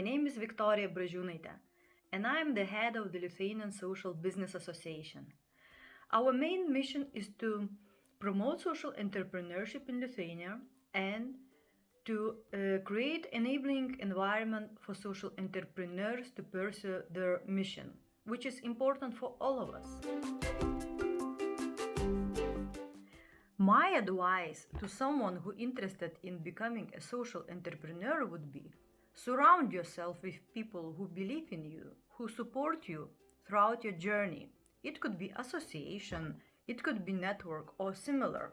name is Victoria Bražiūnaitė, and I am the head of the Lithuanian Social Business Association. Our main mission is to promote social entrepreneurship in Lithuania and to uh, create enabling environment for social entrepreneurs to pursue their mission, which is important for all of us. My advice to someone who interested in becoming a social entrepreneur would be surround yourself with people who believe in you, who support you throughout your journey. It could be association, it could be network or similar.